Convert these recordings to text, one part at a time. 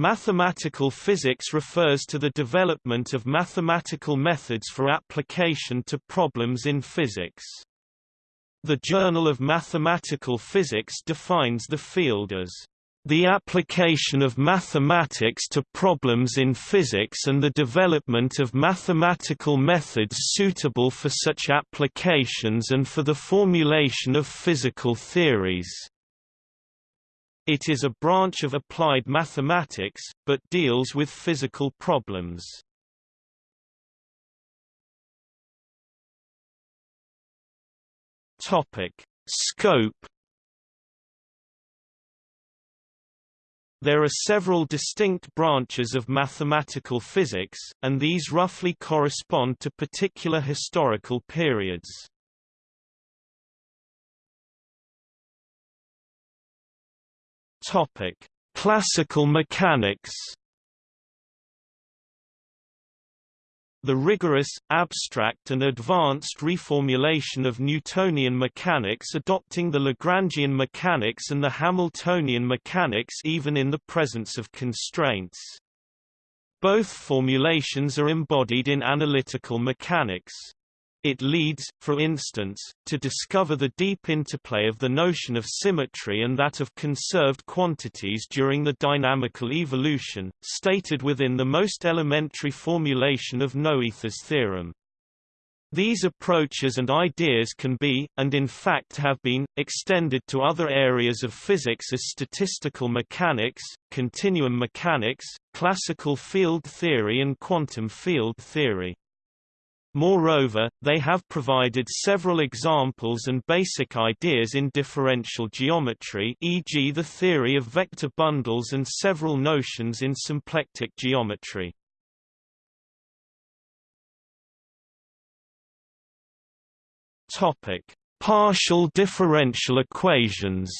Mathematical physics refers to the development of mathematical methods for application to problems in physics. The Journal of Mathematical Physics defines the field as the application of mathematics to problems in physics and the development of mathematical methods suitable for such applications and for the formulation of physical theories. It is a branch of applied mathematics, but deals with physical problems. Topic: Scope There are several distinct branches of mathematical physics, and these roughly correspond to particular historical periods. Topic: Classical mechanics. The rigorous, abstract and advanced reformulation of Newtonian mechanics adopting the Lagrangian mechanics and the Hamiltonian mechanics even in the presence of constraints. Both formulations are embodied in analytical mechanics. It leads, for instance, to discover the deep interplay of the notion of symmetry and that of conserved quantities during the dynamical evolution, stated within the most elementary formulation of Noether's theorem. These approaches and ideas can be, and in fact have been, extended to other areas of physics as statistical mechanics, continuum mechanics, classical field theory and quantum field theory. Moreover, they have provided several examples and basic ideas in differential geometry e.g. the theory of vector bundles and several notions in symplectic geometry. Partial differential equations.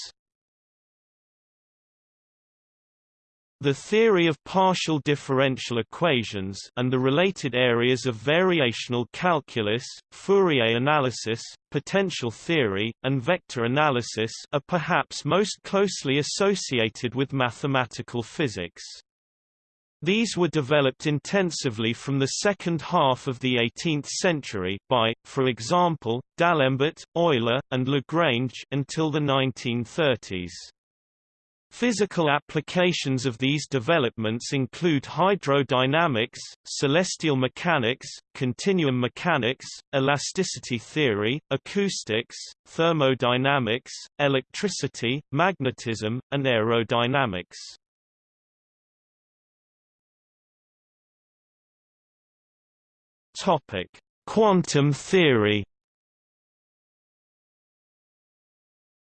The theory of partial differential equations and the related areas of variational calculus, Fourier analysis, potential theory, and vector analysis are perhaps most closely associated with mathematical physics. These were developed intensively from the second half of the 18th century by, for example, D'Alembert, Euler, and Lagrange until the 1930s. Physical applications of these developments include hydrodynamics, celestial mechanics, continuum mechanics, elasticity theory, acoustics, thermodynamics, electricity, magnetism, and aerodynamics. Topic: Quantum theory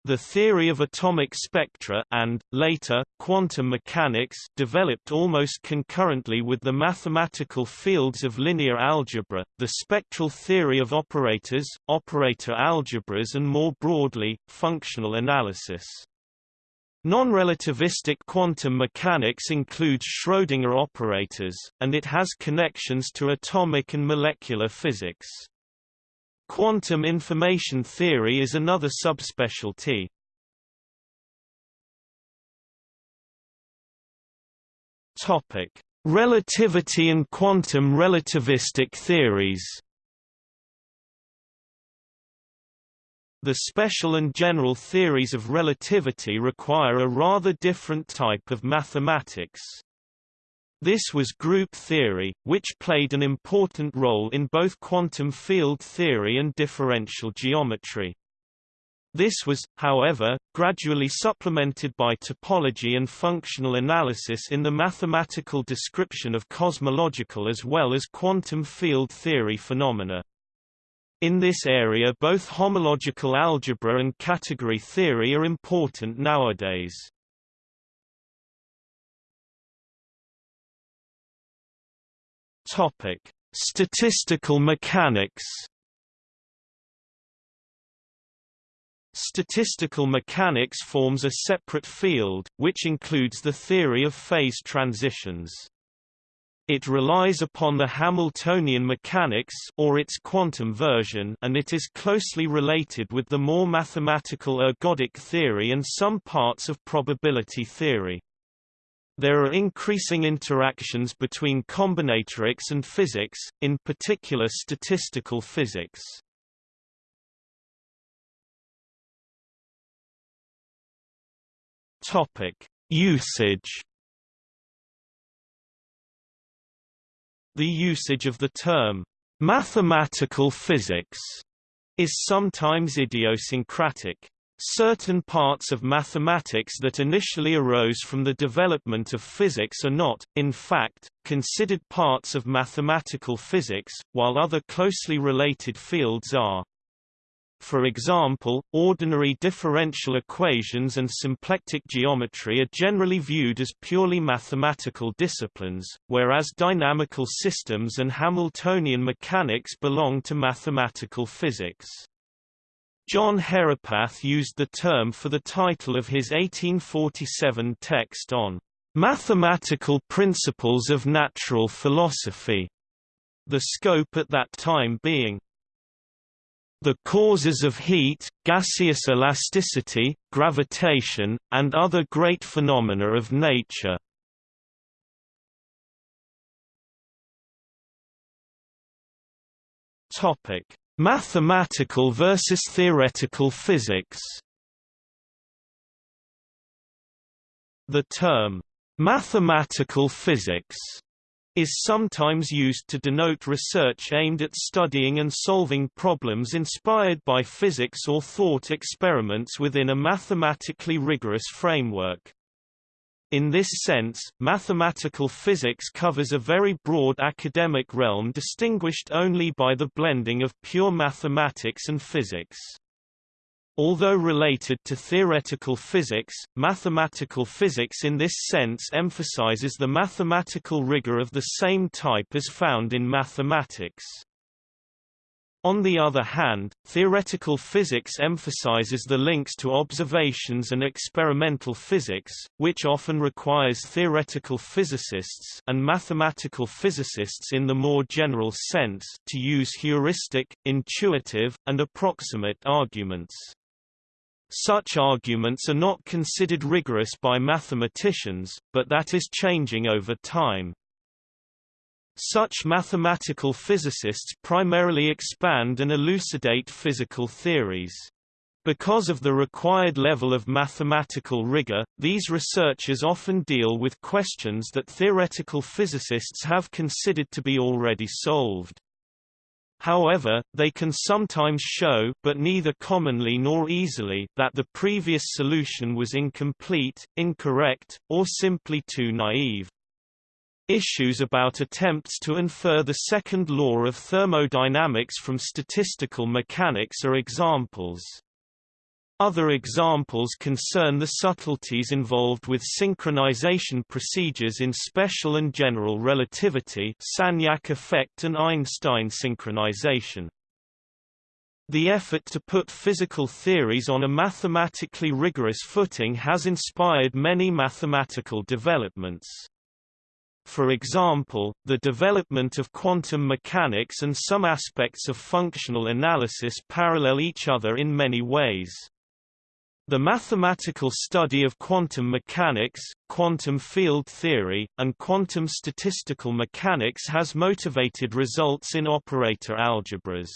The theory of atomic spectra and, later, quantum mechanics developed almost concurrently with the mathematical fields of linear algebra, the spectral theory of operators, operator algebras and more broadly, functional analysis. Non-relativistic quantum mechanics includes Schrödinger operators, and it has connections to atomic and molecular physics. Quantum information theory is another subspecialty. Topic: Relativity and quantum relativistic theories. The special and general theories of relativity require a rather different type of mathematics. This was group theory, which played an important role in both quantum field theory and differential geometry. This was, however, gradually supplemented by topology and functional analysis in the mathematical description of cosmological as well as quantum field theory phenomena. In this area both homological algebra and category theory are important nowadays. Topic: Statistical mechanics. Statistical mechanics forms a separate field, which includes the theory of phase transitions. It relies upon the Hamiltonian mechanics or its quantum version and it is closely related with the more mathematical ergodic theory and some parts of probability theory. There are increasing interactions between combinatorics and physics, in particular statistical physics. Topic: Usage. The usage of the term mathematical physics is sometimes idiosyncratic. Certain parts of mathematics that initially arose from the development of physics are not, in fact, considered parts of mathematical physics, while other closely related fields are. For example, ordinary differential equations and symplectic geometry are generally viewed as purely mathematical disciplines, whereas dynamical systems and Hamiltonian mechanics belong to mathematical physics. John Herapath used the term for the title of his 1847 text on Mathematical Principles of Natural Philosophy, the scope at that time being the causes of heat, gaseous elasticity, gravitation, and other great phenomena of nature. Topic: Mathematical versus theoretical physics. The term mathematical physics is sometimes used to denote research aimed at studying and solving problems inspired by physics or thought experiments within a mathematically rigorous framework. In this sense, mathematical physics covers a very broad academic realm distinguished only by the blending of pure mathematics and physics. Although related to theoretical physics, mathematical physics in this sense emphasizes the mathematical rigor of the same type as found in mathematics. On the other hand, theoretical physics emphasizes the links to observations and experimental physics, which often requires theoretical physicists and mathematical physicists in the more general sense to use heuristic, intuitive, and approximate arguments. Such arguments are not considered rigorous by mathematicians, but that is changing over time. Such mathematical physicists primarily expand and elucidate physical theories. Because of the required level of mathematical rigor, these researchers often deal with questions that theoretical physicists have considered to be already solved. However, they can sometimes show but neither commonly nor easily that the previous solution was incomplete, incorrect, or simply too naive. Issues about attempts to infer the second law of thermodynamics from statistical mechanics are examples. Other examples concern the subtleties involved with synchronization procedures in special and general relativity Sagnac effect and Einstein synchronization. The effort to put physical theories on a mathematically rigorous footing has inspired many mathematical developments. For example, the development of quantum mechanics and some aspects of functional analysis parallel each other in many ways. The mathematical study of quantum mechanics, quantum field theory, and quantum statistical mechanics has motivated results in operator algebras.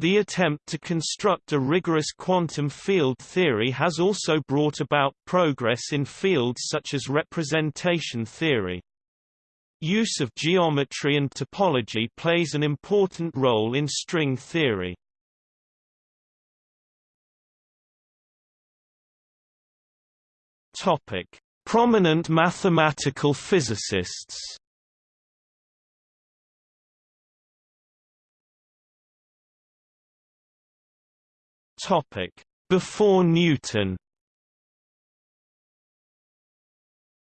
The attempt to construct a rigorous quantum field theory has also brought about progress in fields such as representation theory. Use of geometry and topology plays an important role in string theory. Prominent mathematical physicists. Topic: Before Newton.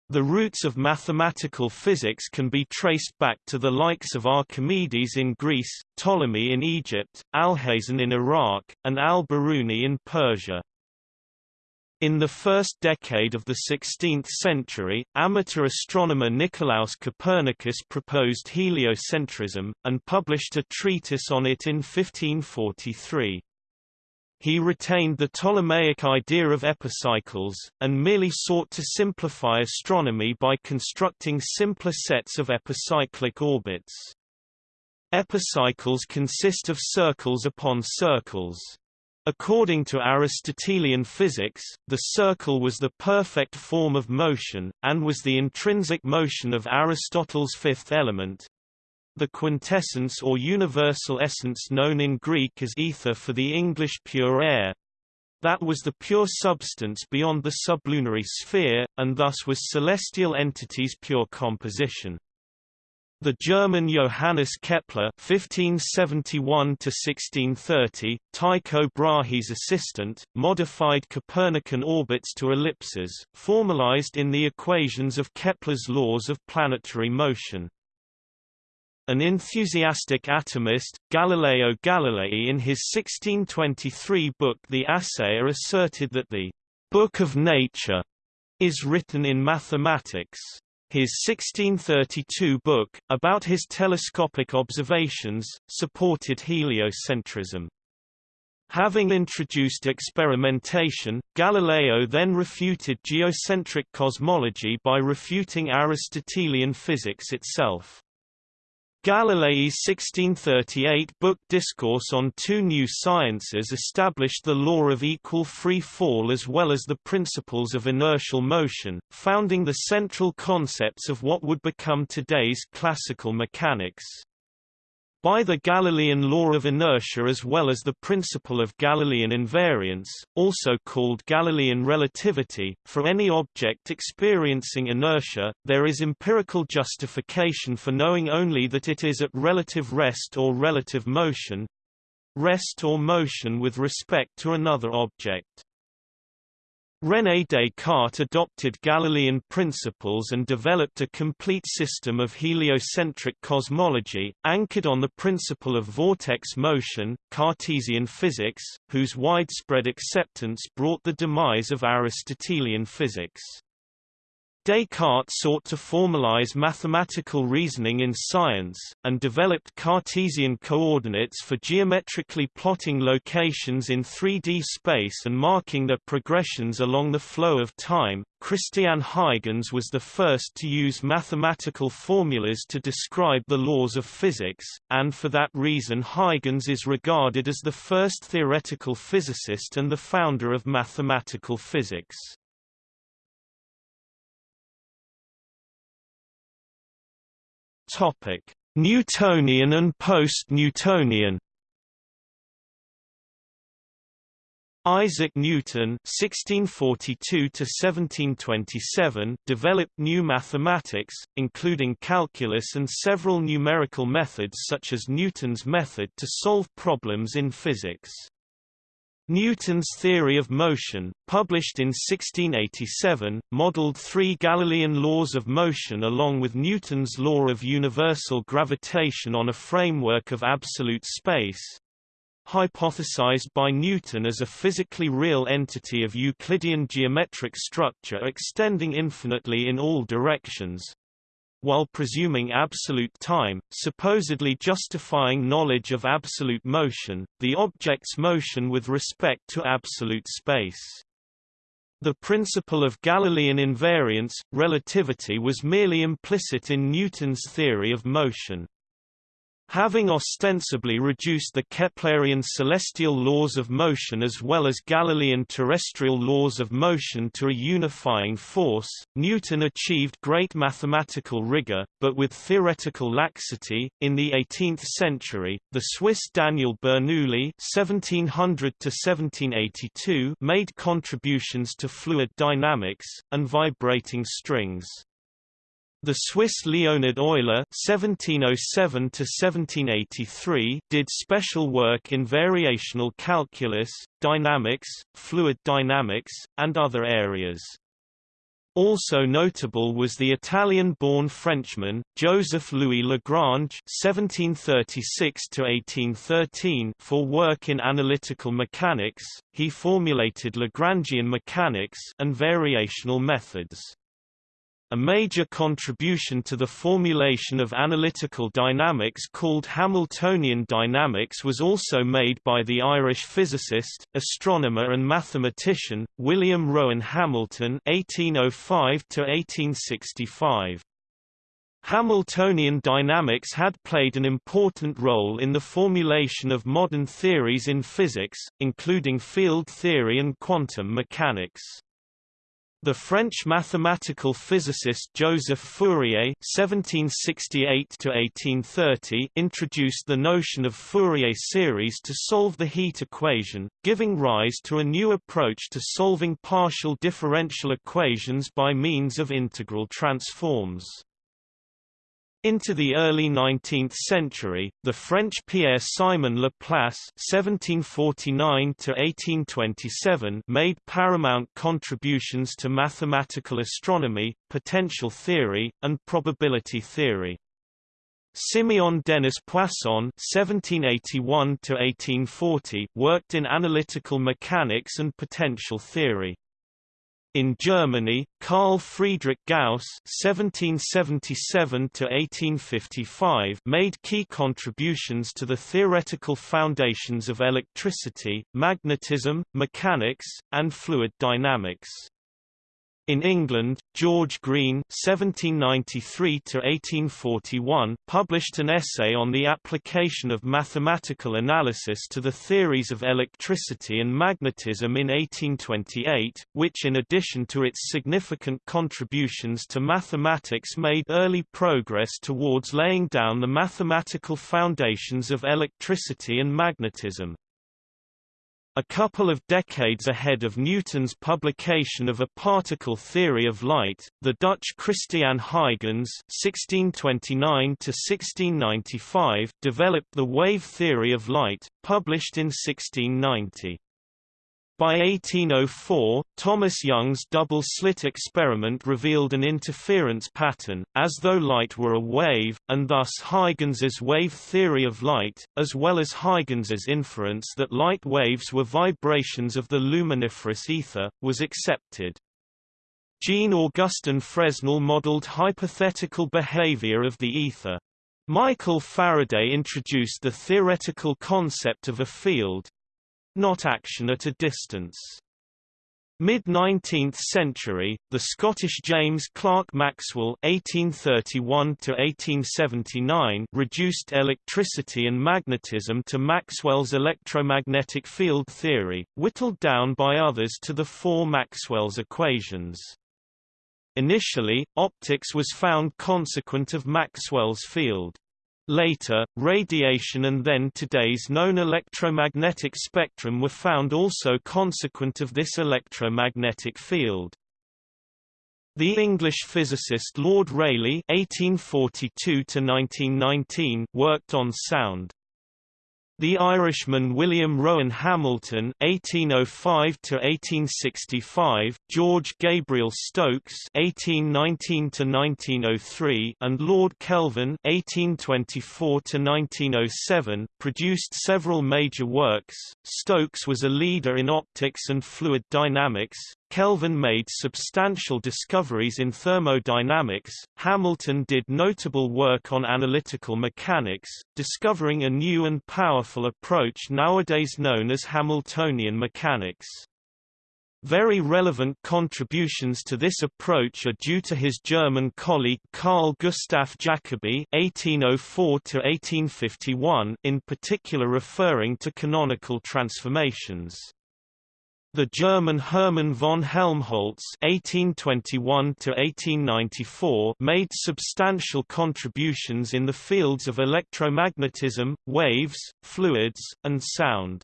The roots of mathematical physics can be traced back to the likes of Archimedes in Greece, Ptolemy in Egypt, Alhazen in Iraq, and Al-Biruni in Persia. In the first decade of the 16th century, amateur astronomer Nicolaus Copernicus proposed heliocentrism, and published a treatise on it in 1543. He retained the Ptolemaic idea of epicycles, and merely sought to simplify astronomy by constructing simpler sets of epicyclic orbits. Epicycles consist of circles upon circles. According to Aristotelian physics, the circle was the perfect form of motion, and was the intrinsic motion of Aristotle's fifth element, the quintessence or universal essence known in Greek as ether for the English pure air. That was the pure substance beyond the sublunary sphere, and thus was celestial entities' pure composition. The German Johannes Kepler (1571–1630), Tycho Brahe's assistant, modified Copernican orbits to ellipses, formalized in the equations of Kepler's laws of planetary motion. An enthusiastic atomist, Galileo Galilei in his 1623 book The Assayer asserted that the «book of nature» is written in mathematics. His 1632 book, about his telescopic observations, supported heliocentrism. Having introduced experimentation, Galileo then refuted geocentric cosmology by refuting Aristotelian physics itself. Galilei's 1638 book Discourse on Two New Sciences established the law of equal free fall as well as the principles of inertial motion, founding the central concepts of what would become today's classical mechanics by the Galilean law of inertia as well as the principle of Galilean invariance, also called Galilean relativity, for any object experiencing inertia, there is empirical justification for knowing only that it is at relative rest or relative motion rest or motion with respect to another object. René Descartes adopted Galilean principles and developed a complete system of heliocentric cosmology, anchored on the principle of vortex motion, Cartesian physics, whose widespread acceptance brought the demise of Aristotelian physics. Descartes sought to formalize mathematical reasoning in science, and developed Cartesian coordinates for geometrically plotting locations in 3D space and marking their progressions along the flow of time. Christian Huygens was the first to use mathematical formulas to describe the laws of physics, and for that reason Huygens is regarded as the first theoretical physicist and the founder of mathematical physics. Newtonian and post-Newtonian. Isaac Newton (1642–1727) developed new mathematics, including calculus and several numerical methods such as Newton's method to solve problems in physics. Newton's theory of motion, published in 1687, modeled three Galilean laws of motion along with Newton's law of universal gravitation on a framework of absolute space, hypothesized by Newton as a physically real entity of Euclidean geometric structure extending infinitely in all directions, while presuming absolute time, supposedly justifying knowledge of absolute motion, the object's motion with respect to absolute space. The principle of Galilean invariance, relativity was merely implicit in Newton's theory of motion. Having ostensibly reduced the Keplerian celestial laws of motion as well as Galilean terrestrial laws of motion to a unifying force, Newton achieved great mathematical rigor, but with theoretical laxity. In the 18th century, the Swiss Daniel Bernoulli (1700–1782) made contributions to fluid dynamics and vibrating strings. The Swiss Leonhard Euler (1707–1783) did special work in variational calculus, dynamics, fluid dynamics, and other areas. Also notable was the Italian-born Frenchman, Joseph Louis Lagrange (1736–1813) for work in analytical mechanics. He formulated Lagrangian mechanics and variational methods. A major contribution to the formulation of analytical dynamics called Hamiltonian dynamics was also made by the Irish physicist, astronomer and mathematician, William Rowan Hamilton 1805 1865. Hamiltonian dynamics had played an important role in the formulation of modern theories in physics, including field theory and quantum mechanics. The French mathematical physicist Joseph Fourier (1768–1830) introduced the notion of Fourier series to solve the heat equation, giving rise to a new approach to solving partial differential equations by means of integral transforms. Into the early 19th century, the French Pierre-Simon Laplace (1749–1827) made paramount contributions to mathematical astronomy, potential theory, and probability theory. Simeon Denis Poisson (1781–1840) worked in analytical mechanics and potential theory. In Germany, Carl Friedrich Gauss (1777–1855) made key contributions to the theoretical foundations of electricity, magnetism, mechanics, and fluid dynamics. In England, George Green (1793–1841) published an essay on the application of mathematical analysis to the theories of electricity and magnetism in 1828, which in addition to its significant contributions to mathematics made early progress towards laying down the mathematical foundations of electricity and magnetism. A couple of decades ahead of Newton's publication of A Particle Theory of Light, the Dutch Christian Huygens (1629–1695) developed the wave theory of light, published in 1690. By 1804, Thomas Young's double-slit experiment revealed an interference pattern, as though light were a wave, and thus Huygens's wave theory of light, as well as Huygens's inference that light waves were vibrations of the luminiferous ether, was accepted. Jean-Augustin Fresnel modeled hypothetical behavior of the ether. Michael Faraday introduced the theoretical concept of a field, not action at a distance. Mid-19th century, the Scottish James Clerk Maxwell (1831–1879) reduced electricity and magnetism to Maxwell's electromagnetic field theory, whittled down by others to the four Maxwell's equations. Initially, optics was found consequent of Maxwell's field. Later, radiation and then today's known electromagnetic spectrum were found also consequent of this electromagnetic field. The English physicist Lord Rayleigh (1842–1919) worked on sound. The Irishman William Rowan Hamilton (1805–1865), George Gabriel Stokes (1819–1903), and Lord Kelvin (1824–1907) produced several major works. Stokes was a leader in optics and fluid dynamics, Kelvin made substantial discoveries in thermodynamics, Hamilton did notable work on analytical mechanics, discovering a new and powerful approach nowadays known as Hamiltonian mechanics. Very relevant contributions to this approach are due to his German colleague Carl Gustav Jacobi (1804–1851), in particular referring to canonical transformations. The German Hermann von Helmholtz (1821–1894) made substantial contributions in the fields of electromagnetism, waves, fluids, and sound.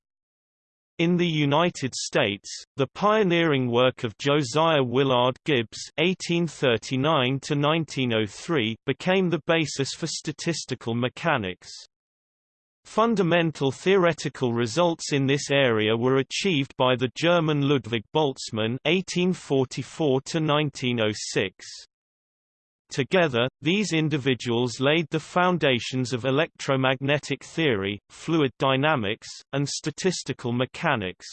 In the United States, the pioneering work of Josiah Willard Gibbs (1839–1903) became the basis for statistical mechanics. Fundamental theoretical results in this area were achieved by the German Ludwig Boltzmann (1844–1906). Together, these individuals laid the foundations of electromagnetic theory, fluid dynamics, and statistical mechanics.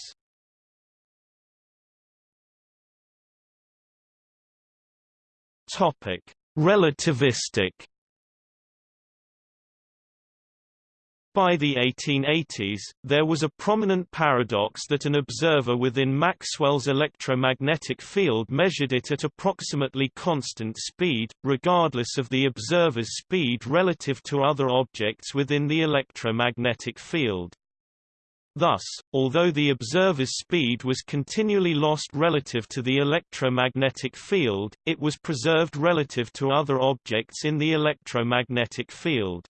Topic: Relativistic By the 1880s, there was a prominent paradox that an observer within Maxwell's electromagnetic field measured it at approximately constant speed, regardless of the observer's speed relative to other objects within the electromagnetic field. Thus, although the observer's speed was continually lost relative to the electromagnetic field, it was preserved relative to other objects in the electromagnetic field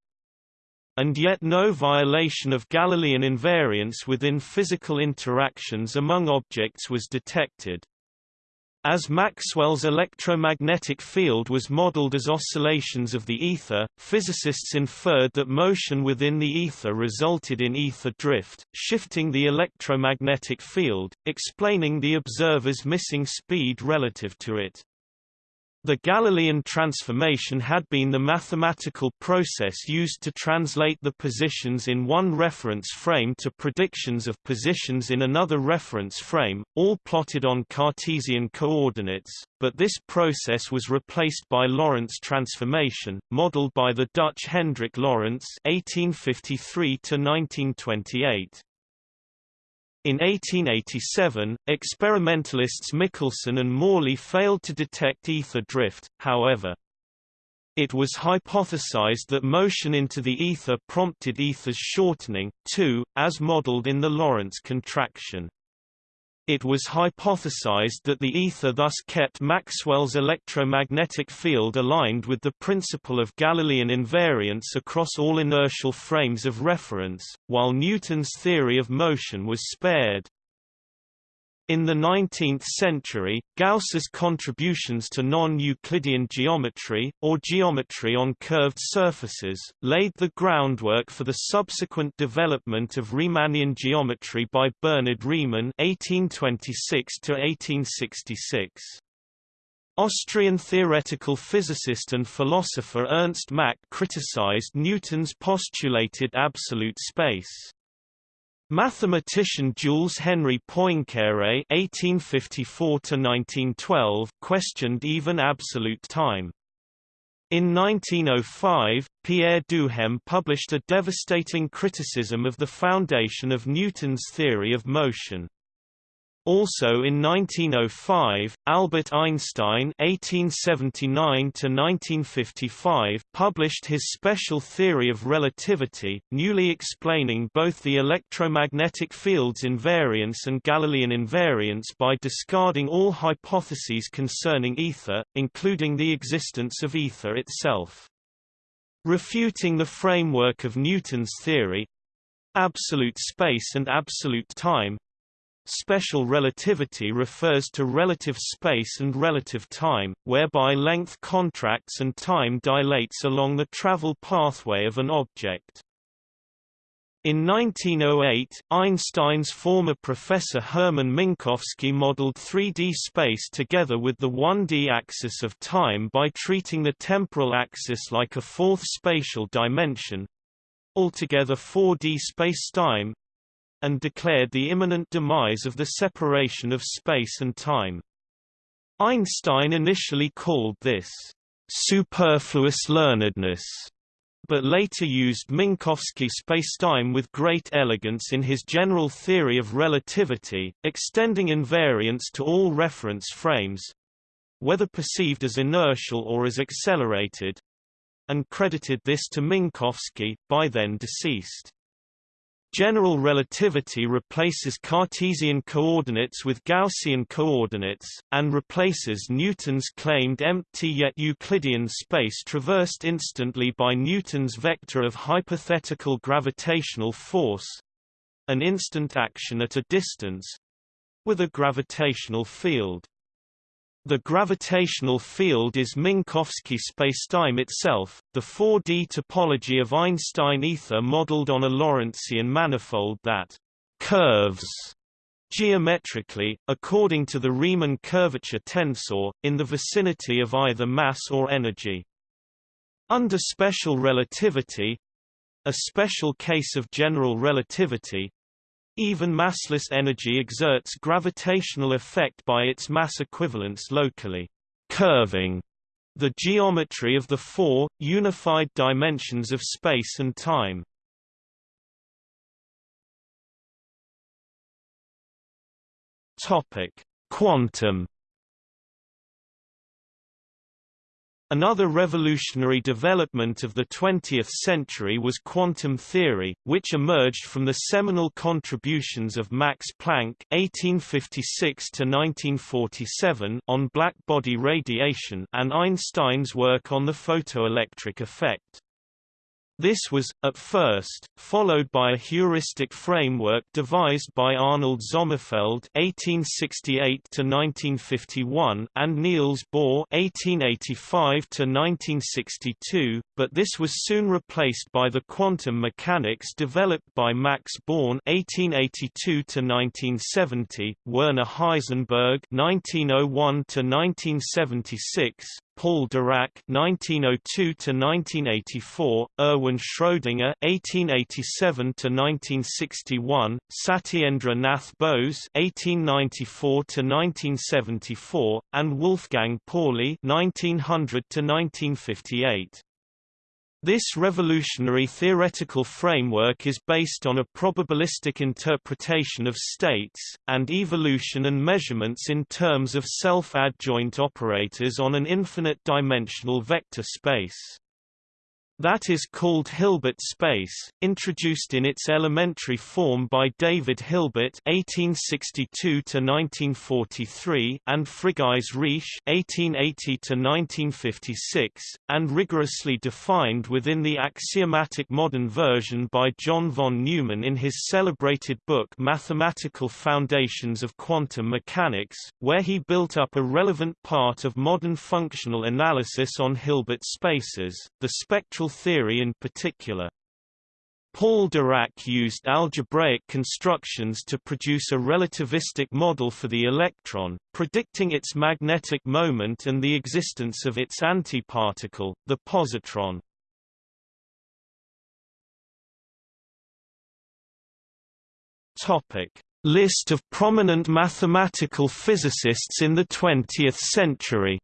and yet no violation of Galilean invariance within physical interactions among objects was detected. As Maxwell's electromagnetic field was modeled as oscillations of the ether, physicists inferred that motion within the ether resulted in ether drift, shifting the electromagnetic field, explaining the observer's missing speed relative to it. The Galilean transformation had been the mathematical process used to translate the positions in one reference frame to predictions of positions in another reference frame, all plotted on Cartesian coordinates, but this process was replaced by Lorentz transformation, modeled by the Dutch Hendrik Lorentz (1853–1928). In 1887, experimentalists Michelson and Morley failed to detect ether drift, however. It was hypothesized that motion into the ether prompted ether's shortening, too, as modeled in the Lorentz contraction. It was hypothesized that the ether thus kept Maxwell's electromagnetic field aligned with the principle of Galilean invariance across all inertial frames of reference, while Newton's theory of motion was spared. In the 19th century, Gauss's contributions to non-Euclidean geometry, or geometry on curved surfaces, laid the groundwork for the subsequent development of Riemannian geometry by Bernhard Riemann (1826–1866). Austrian theoretical physicist and philosopher Ernst Mach criticized Newton's postulated absolute space. Mathematician Jules Henri Poincaré (1854–1912) questioned even absolute time. In 1905, Pierre Duhem published a devastating criticism of the foundation of Newton's theory of motion. Also in 1905, Albert Einstein (1879–1955) published his special theory of relativity, newly explaining both the electromagnetic field's invariance and Galilean invariance by discarding all hypotheses concerning ether, including the existence of ether itself. Refuting the framework of Newton's theory, absolute space and absolute time, Special relativity refers to relative space and relative time, whereby length contracts and time dilates along the travel pathway of an object. In 1908, Einstein's former professor Hermann Minkowski modeled 3D space together with the 1D axis of time by treating the temporal axis like a fourth spatial dimension altogether 4D spacetime and declared the imminent demise of the separation of space and time. Einstein initially called this superfluous learnedness, but later used Minkowski spacetime with great elegance in his general theory of relativity, extending invariance to all reference frames whether perceived as inertial or as accelerated and credited this to Minkowski, by then deceased. General relativity replaces Cartesian coordinates with Gaussian coordinates, and replaces Newton's claimed empty yet Euclidean space traversed instantly by Newton's vector of hypothetical gravitational force—an instant action at a distance—with a gravitational field. The gravitational field is Minkowski spacetime itself, the 4D topology of Einstein ether modeled on a Lorentzian manifold that curves geometrically, according to the Riemann curvature tensor, in the vicinity of either mass or energy. Under special relativity—a special case of general relativity, even massless energy exerts gravitational effect by its mass equivalence locally. Curving The geometry of the four, unified dimensions of space and time. Quantum Another revolutionary development of the 20th century was quantum theory, which emerged from the seminal contributions of Max Planck (1856–1947) on black-body radiation and Einstein's work on the photoelectric effect. This was, at first, followed by a heuristic framework devised by Arnold Sommerfeld (1868–1951) and Niels Bohr (1885–1962), but this was soon replaced by the quantum mechanics developed by Max Born (1882–1970), Werner Heisenberg (1901–1976), Paul Dirac (1902–1984), Erwin Schrödinger (1887–1961), Satyendra Nath Bose (1894–1974), and Wolfgang Pauli (1900–1958). This revolutionary theoretical framework is based on a probabilistic interpretation of states, and evolution and measurements in terms of self-adjoint operators on an infinite-dimensional vector space. That is called Hilbert space, introduced in its elementary form by David Hilbert (1862–1943) and Frigyes Riesz (1880–1956), and rigorously defined within the axiomatic modern version by John von Neumann in his celebrated book Mathematical Foundations of Quantum Mechanics, where he built up a relevant part of modern functional analysis on Hilbert spaces, the spectral theory in particular. Paul Dirac used algebraic constructions to produce a relativistic model for the electron, predicting its magnetic moment and the existence of its antiparticle, the positron. Topic: List of prominent mathematical physicists in the 20th century.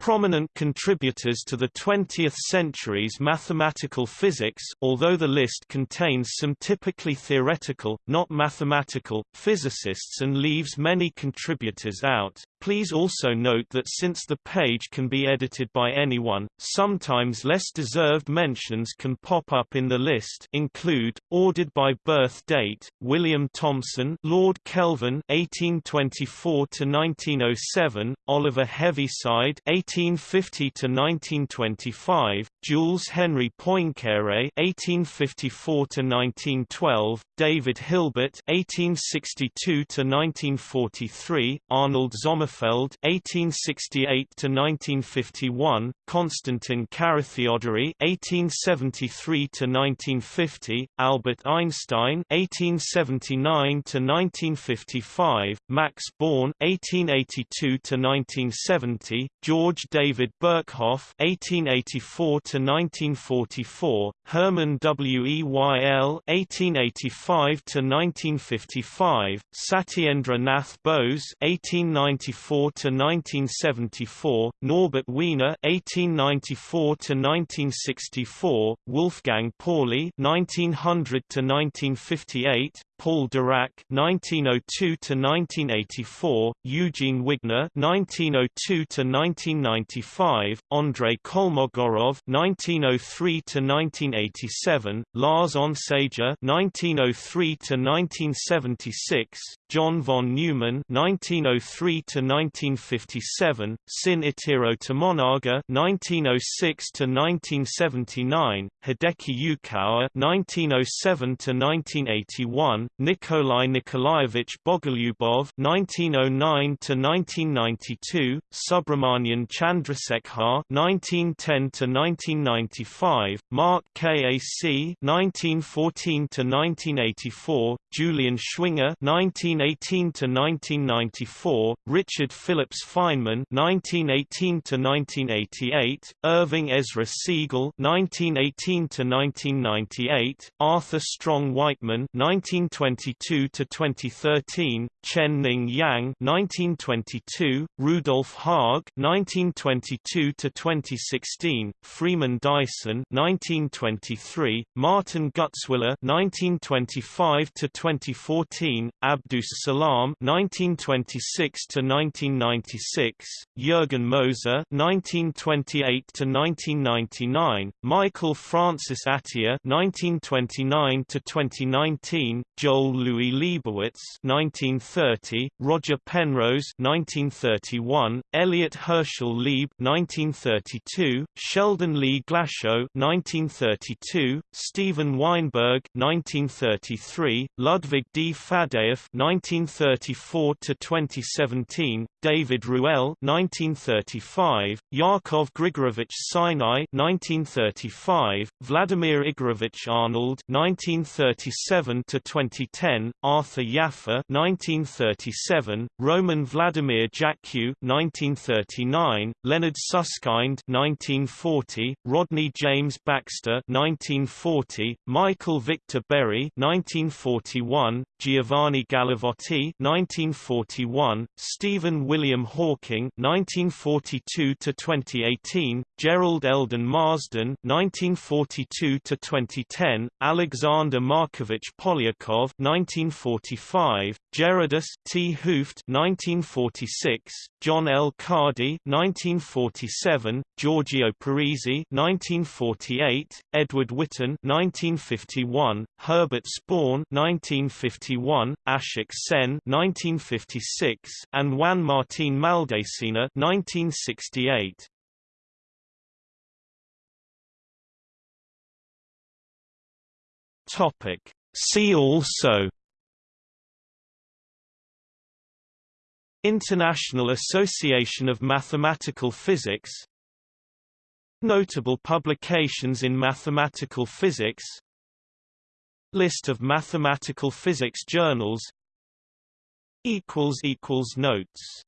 Prominent contributors to the 20th century's mathematical physics although the list contains some typically theoretical, not mathematical, physicists and leaves many contributors out, Please also note that since the page can be edited by anyone, sometimes less deserved mentions can pop up in the list include, ordered by birth date, William Thomson Lord Kelvin 1824–1907, Oliver Heaviside 1850–1925, Jules Henri Poincaré 1854–1912, David Hilbert 1862–1943, Arnold Sommerfeld Sommerfeld (1868–1951), Konstantin Carathéodory (1873–1950), Albert Einstein (1879–1955), Max Born (1882–1970), George David Birkhoff (1884–1944), Hermann Weyl (1885–1955), Satyendra Nath Bose (1894–1974), Norbert Wiener (1894–1964), Wolfgang Pauli (1900–1958), Paul Dirac (1902–1984), Eugene Wigner (1902–1995), Andrei Kolmogorov (1903–1987), Lars Onsager (1903–1976), John von Neumann (1903–1957), Sin Itiro Tomonaga (1906–1979), Hideki Yukawa (1907–1981), Nikolai Nikolaevich Bogolyubov (1909–1992), Subrahmanyan Chandrasekhar (1910–1995), Mark Kac (1914–1984), Julian Schwinger (19 1918 to 1994, Richard Phillips Feynman 1918 to 1988, Irving Ezra Segal 1918 to 1998, Arthur Strong Wightman 1922 to 2013, Chen Ning Yang 1922, Rudolf Haag 1922 to 2016, Freeman Dyson 1923, Martin Gutzwiller 1925 to 2014, Abdus Salam 1926 to 1996, Jürgen Moser 1928 to 1999, Michael Francis Atiyah 1929 to 2019, Joel Louis Lebowitz 1930, Roger Penrose 1931, Elliott Hershel Lieb 1932, Sheldon Lee Glashow 1932, Steven Weinberg 1933, Ludwig D. Faddeev 1934 to 2017, David Ruelle 1935, Yakov Grigorevich Sinai 1935, Vladimir Igorevich Arnold 1937 to 2010, Arthur Jaffe 1937, Roman Wladimir Jackiw 1939, Leonard Susskind 1940, Rodney James Baxter 1940, Michael Victor Berry 1941, Giovanni Gallavotti 1941, Stephen William Hawking 1942 to 2018, Jerrold Eldon Marsden 1942 to 2010, Alexander Markovich Polyakov 1945, Gerardus 't Hooft 1946, John L. Cardy 1947, Giorgio Parisi 1948, Edward Witten 1951, Herbert Spohn 1951, Ashok Sen 1956, and Juan Martín Maldacena 1968. Topic See also International Association of Mathematical Physics Notable publications in mathematical physics List of mathematical physics journals Notes